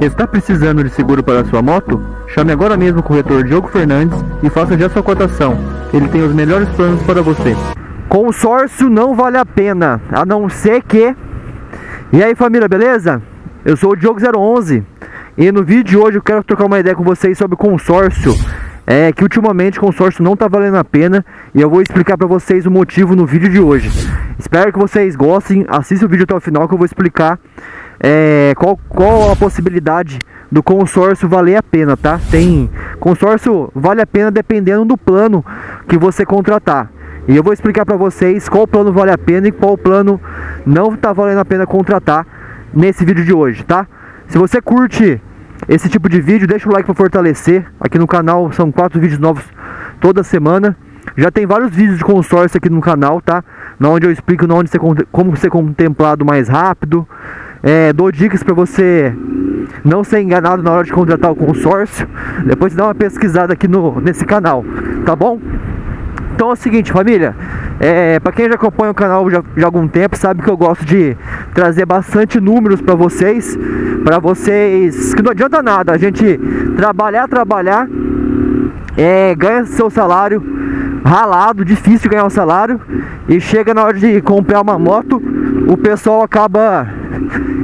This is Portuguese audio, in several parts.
Está precisando de seguro para sua moto? Chame agora mesmo o corretor Diogo Fernandes e faça já sua cotação. Ele tem os melhores planos para você. Consórcio não vale a pena, a não ser que... E aí família, beleza? Eu sou o Diogo011 e no vídeo de hoje eu quero trocar uma ideia com vocês sobre consórcio. É que ultimamente consórcio não está valendo a pena e eu vou explicar para vocês o motivo no vídeo de hoje. Espero que vocês gostem, assista o vídeo até o final que eu vou explicar é, qual, qual a possibilidade do consórcio valer a pena, tá? Tem consórcio vale a pena dependendo do plano que você contratar. E eu vou explicar para vocês qual plano vale a pena e qual plano não está valendo a pena contratar nesse vídeo de hoje, tá? Se você curte esse tipo de vídeo, deixa o like para fortalecer. Aqui no canal são quatro vídeos novos toda semana. Já tem vários vídeos de consórcio aqui no canal, tá? Na onde eu explico onde você, como ser contemplado mais rápido. É, dou dicas para você não ser enganado na hora de contratar o consórcio. Depois dá uma pesquisada aqui no, nesse canal, tá bom? Então é o seguinte, família. É, para quem já acompanha o canal já, já há algum tempo, sabe que eu gosto de trazer bastante números para vocês. Para vocês. Que não adianta nada a gente trabalhar, trabalhar. É, ganha seu salário ralado, difícil ganhar um salário. E chega na hora de comprar uma moto, o pessoal acaba.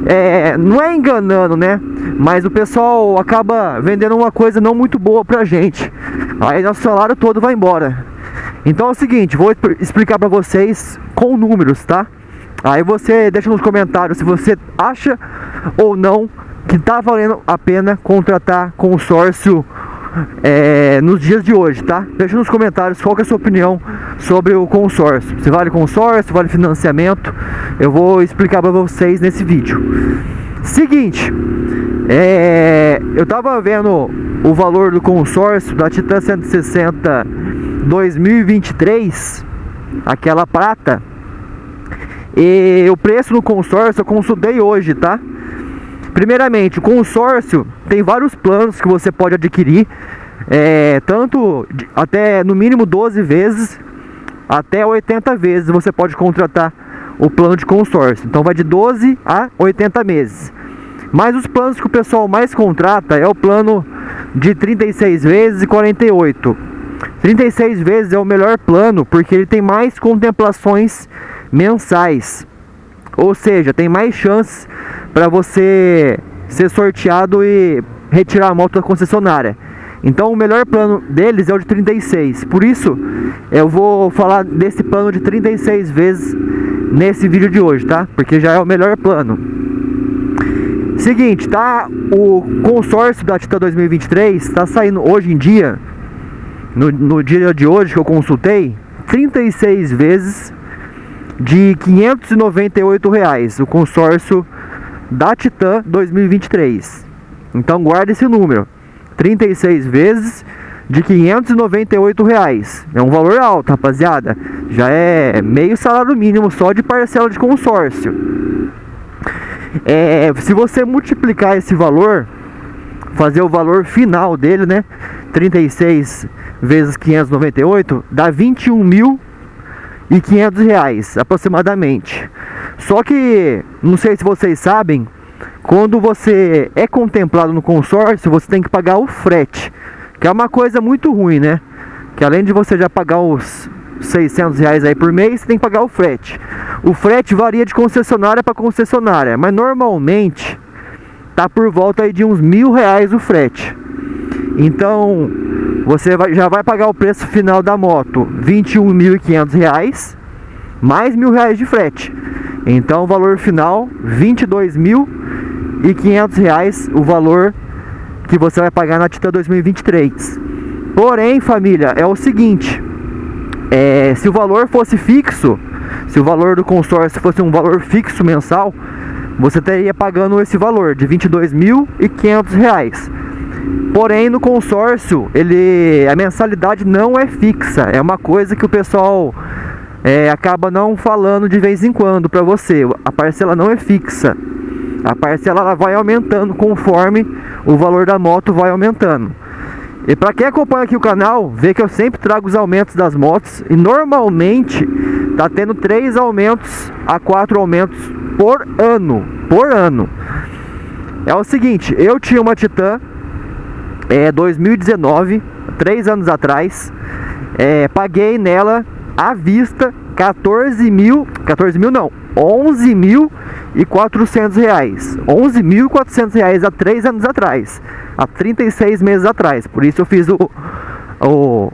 É, não é enganando, né? Mas o pessoal acaba vendendo uma coisa não muito boa pra gente. Aí nosso salário todo vai embora. Então é o seguinte, vou explicar para vocês com números, tá? Aí você deixa nos comentários se você acha ou não que tá valendo a pena contratar consórcio é, nos dias de hoje, tá? Deixa nos comentários qual é a sua opinião sobre o consórcio. Se vale consórcio, vale financiamento. Eu vou explicar para vocês nesse vídeo. Seguinte, é, eu tava vendo o valor do consórcio da Titan 160 2023, aquela prata. E o preço no consórcio eu consultei hoje, tá? Primeiramente, o consórcio tem vários planos que você pode adquirir, é, tanto até no mínimo 12 vezes, até 80 vezes você pode contratar o plano de consórcio. Então vai de 12 a 80 meses. Mas os planos que o pessoal mais contrata é o plano de 36 vezes e 48. 36 vezes é o melhor plano porque ele tem mais contemplações mensais. Ou seja, tem mais chances para você ser sorteado e retirar a moto da concessionária. Então o melhor plano deles é o de 36. Por isso eu vou falar desse plano de 36 vezes nesse vídeo de hoje, tá? Porque já é o melhor plano. Seguinte, tá? O consórcio da Tita 2023 está saindo hoje em dia no, no dia de hoje que eu consultei, 36 vezes de 598 reais, o consórcio da Titan 2023. Então guarda esse número, 36 vezes de 598 reais. É um valor alto, rapaziada. Já é meio salário mínimo só de parcela de consórcio. É, se você multiplicar esse valor, fazer o valor final dele, né? 36 vezes 598 dá 21 mil e 500 reais aproximadamente. Só que não sei se vocês sabem, quando você é contemplado no consórcio, você tem que pagar o frete, que é uma coisa muito ruim, né? Que além de você já pagar os 600 reais aí por mês, você tem que pagar o frete. O frete varia de concessionária para concessionária, mas normalmente tá por volta aí de uns mil reais o frete. Então, você vai, já vai pagar o preço final da moto, R$ 21.500, mais mil reais de frete. Então, o valor final, R$ 22.500, o valor que você vai pagar na Tita 2023. Porém, família, é o seguinte, é, se o valor fosse fixo, se o valor do consórcio fosse um valor fixo mensal, você teria pagando esse valor de R$ 22.500. Porém, no consórcio, ele a mensalidade não é fixa. É uma coisa que o pessoal é, acaba não falando de vez em quando para você. A parcela não é fixa. A parcela ela vai aumentando conforme o valor da moto vai aumentando. E para quem acompanha aqui o canal, vê que eu sempre trago os aumentos das motos e normalmente tá tendo três aumentos a quatro aumentos por ano, por ano. É o seguinte, eu tinha uma Titan é 2019, três anos atrás, é, paguei nela à vista 14 mil, 14 mil não, 11 mil e 400 reais, 11 mil e 400 reais há três anos atrás, há 36 meses atrás, por isso eu fiz o, o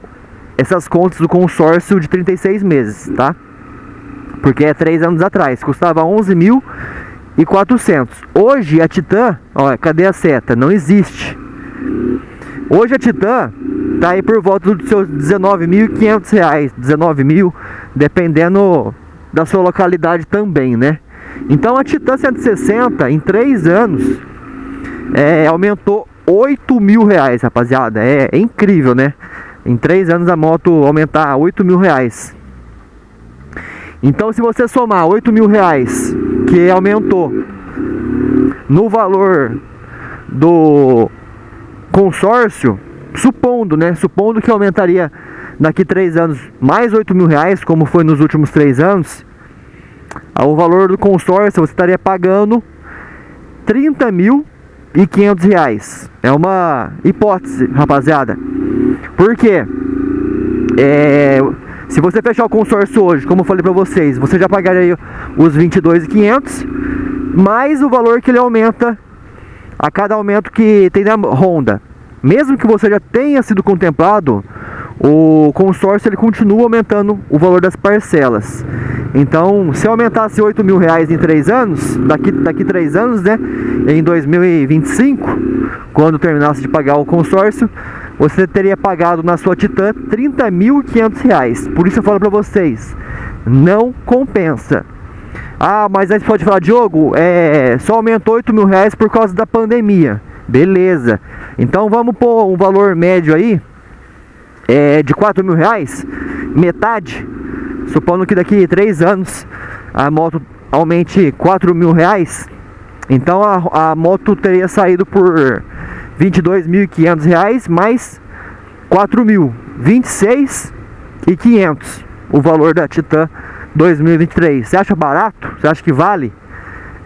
essas contas do consórcio de 36 meses, tá? Porque é três anos atrás, custava 11 mil e 400. Hoje a Titan, ó, cadê a seta? Não existe. Hoje a Titan tá aí por volta dos seus 19.500 reais, 19 mil, dependendo da sua localidade também, né? Então a Titan 160 em 3 anos é, aumentou 8 mil reais, rapaziada. É, é, incrível, né? Em 3 anos a moto aumentar 8 mil reais. Então se você somar 8 mil reais que aumentou no valor do consórcio, supondo, né? Supondo que aumentaria daqui três anos mais 8 mil reais, como foi nos últimos três anos, o valor do consórcio você estaria pagando 30 mil e 500 reais. É uma hipótese, rapaziada. Por quê? É, se você fechar o consórcio hoje, como eu falei para vocês, você já pagaria os 22.500 mais o valor que ele aumenta a cada aumento que tem na Honda. Mesmo que você já tenha sido contemplado, o consórcio ele continua aumentando o valor das parcelas. Então, se aumentasse 8 mil reais em 3 anos, daqui, daqui 3 anos, né, em 2025, quando terminasse de pagar o consórcio, você teria pagado na sua Titan 30.500 reais. Por isso eu falo para vocês, não compensa. Ah, mas aí você pode falar, Diogo, é, só aumentou 8 mil reais por causa da pandemia. Beleza. Então vamos pôr um valor médio aí é, de 4 mil reais, metade, supondo que daqui 3 anos a moto aumente 4 mil reais, então a, a moto teria saído por 22.500 reais mais 4 mil, 26 e 500 o valor da Titan 2023. Você acha barato? Você acha que vale?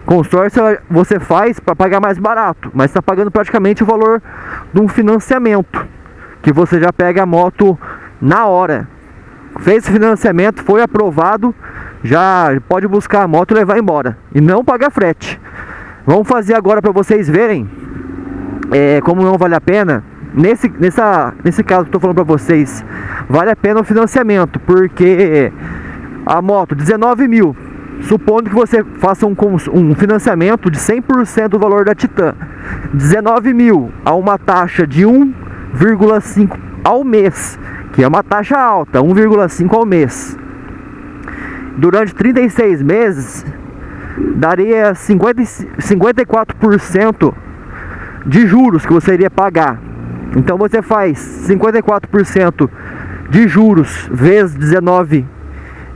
Consórcio você faz para pagar mais barato, mas está pagando praticamente o valor de um financiamento, que você já pega a moto na hora. Fez financiamento, foi aprovado, já pode buscar a moto e levar embora. E não pagar frete. Vamos fazer agora para vocês verem é, como não vale a pena. Nesse, nessa, nesse caso que estou falando para vocês, vale a pena o financiamento, porque a moto 19 mil Supondo que você faça um, um financiamento de 100% do valor da Titan, 19 mil a uma taxa de 1,5 ao mês, que é uma taxa alta, 1,5 ao mês. Durante 36 meses, daria 50, 54% de juros que você iria pagar. Então você faz 54% de juros vezes 19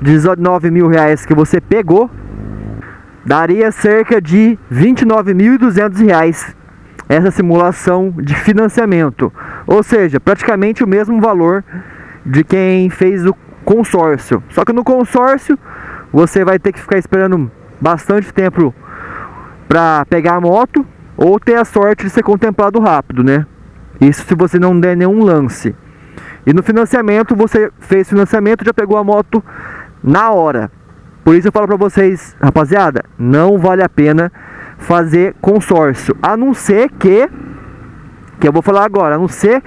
19 mil reais que você pegou, daria cerca de 29.200 reais essa simulação de financiamento. Ou seja, praticamente o mesmo valor de quem fez o consórcio. Só que no consórcio você vai ter que ficar esperando bastante tempo para pegar a moto ou ter a sorte de ser contemplado rápido, né? Isso se você não der nenhum lance. E no financiamento, você fez financiamento, já pegou a moto na hora. Por isso eu falo para vocês, rapaziada, não vale a pena fazer consórcio, a não ser que que eu vou falar agora, a não ser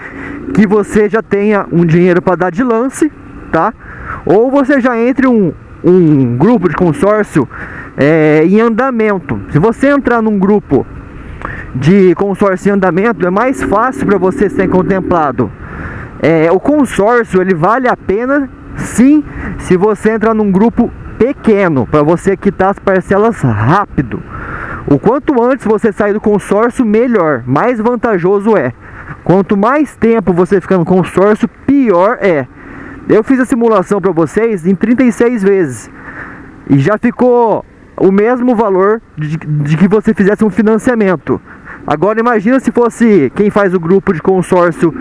que você já tenha um dinheiro para dar de lance, tá? Ou você já entre um, um grupo de consórcio é, em andamento. Se você entrar num grupo de consórcio em andamento, é mais fácil para você ser contemplado. É, o consórcio ele vale a pena Sim, se você entrar num grupo pequeno, para você quitar as parcelas rápido. O quanto antes você sair do consórcio, melhor, mais vantajoso é. Quanto mais tempo você ficar no consórcio, pior é. Eu fiz a simulação para vocês em 36 vezes e já ficou o mesmo valor de, de que você fizesse um financiamento. Agora imagina se fosse quem faz o grupo de consórcio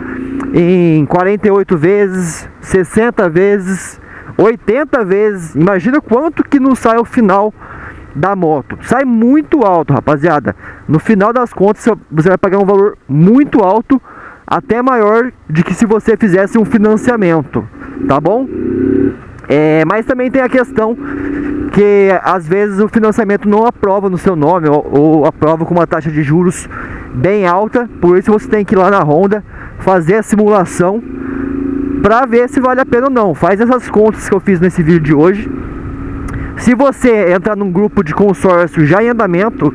em 48 vezes, 60 vezes, 80 vezes. Imagina quanto que não sai ao final da moto. Sai muito alto, rapaziada. No final das contas, você vai pagar um valor muito alto, até maior de que se você fizesse um financiamento, tá bom? É, mas também tem a questão que às vezes o financiamento não aprova no seu nome ou, ou aprova com uma taxa de juros bem alta, por isso você tem que ir lá na Honda fazer a simulação para ver se vale a pena ou não. Faz essas contas que eu fiz nesse vídeo de hoje. Se você entrar num grupo de consórcio já em andamento,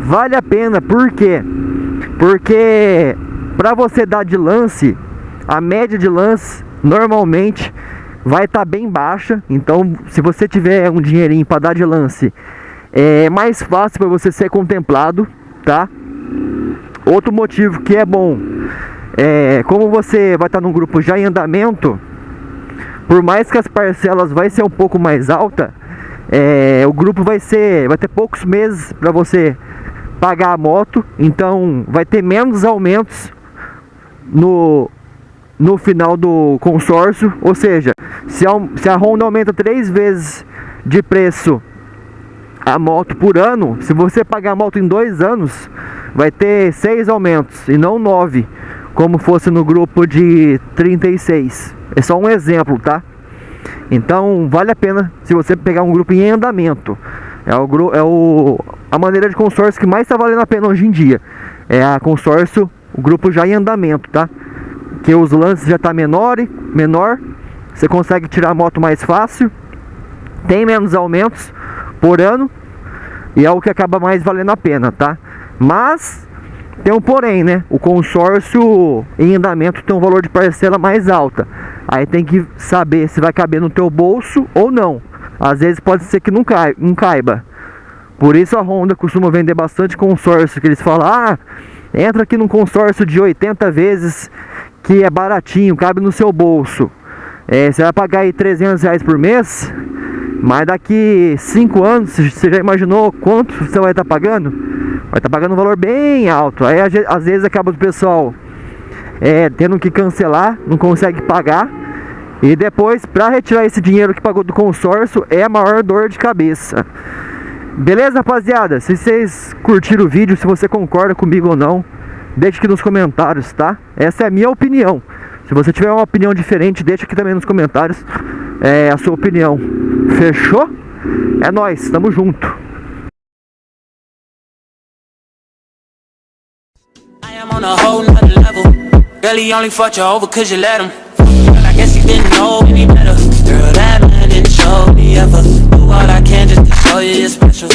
vale a pena. Por quê? Porque para você dar de lance, a média de lance normalmente vai estar tá bem baixa. Então, se você tiver um dinheirinho para dar de lance, é mais fácil para você ser contemplado, tá? Outro motivo que é bom é como você vai estar num grupo já em andamento, por mais que as parcelas vai ser um pouco mais alta, é, o grupo vai ser vai ter poucos meses para você pagar a moto, então vai ter menos aumentos no no final do consórcio, ou seja, se a, se a Honda aumenta três vezes de preço a moto por ano, se você pagar a moto em dois anos, vai ter seis aumentos e não nove, como fosse no grupo de 36. É só um exemplo, tá? Então vale a pena se você pegar um grupo em andamento. É, o, é o, a maneira de consórcio que mais está valendo a pena hoje em dia. É a consórcio, o grupo já em andamento, tá? que os lances já tá menor, menor, você consegue tirar a moto mais fácil, tem menos aumentos por ano e é o que acaba mais valendo a pena, tá? Mas tem um porém, né? O consórcio em andamento tem um valor de parcela mais alta. Aí tem que saber se vai caber no teu bolso ou não. Às vezes pode ser que não, não caiba. Por isso a Honda costuma vender bastante consórcio, que eles falam, ah, entra aqui num consórcio de 80 vezes que é baratinho, cabe no seu bolso. É, você vai pagar aí 300 reais por mês, mas daqui 5 anos, você já imaginou quanto você vai estar tá pagando? Estar tá pagando um valor bem alto. Aí às vezes acaba o pessoal é, tendo que cancelar, não consegue pagar. E depois, para retirar esse dinheiro que pagou do consórcio, é a maior dor de cabeça. Beleza, rapaziada? Se vocês curtiram o vídeo, se você concorda comigo ou não, Deixe aqui nos comentários, tá? Essa é a minha opinião. Se você tiver uma opinião diferente, deixa aqui também nos comentários é, a sua opinião. Fechou? É nóis, tamo junto. On a whole nother level. Really only fucked you over cause you let him. But I guess he didn't know any better. Girl, that man didn't show me ever. Do all I can just to show you you're special